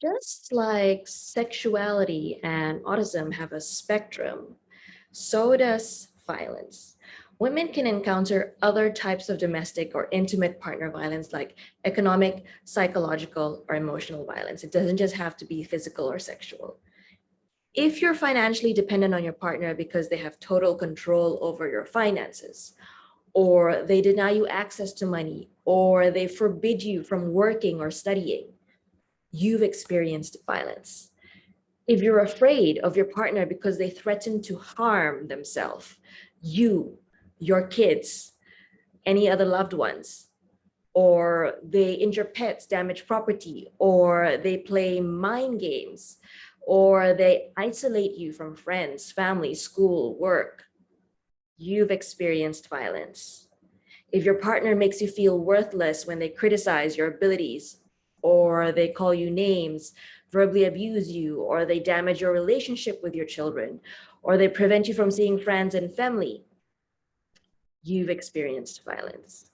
Just like sexuality and autism have a spectrum, so does violence. Women can encounter other types of domestic or intimate partner violence like economic, psychological, or emotional violence. It doesn't just have to be physical or sexual. If you're financially dependent on your partner because they have total control over your finances, or they deny you access to money, or they forbid you from working or studying, you've experienced violence. If you're afraid of your partner because they threaten to harm themselves, you, your kids, any other loved ones, or they injure pets, damage property, or they play mind games, or they isolate you from friends, family, school, work, you've experienced violence. If your partner makes you feel worthless when they criticize your abilities, or they call you names, verbally abuse you, or they damage your relationship with your children, or they prevent you from seeing friends and family, you've experienced violence.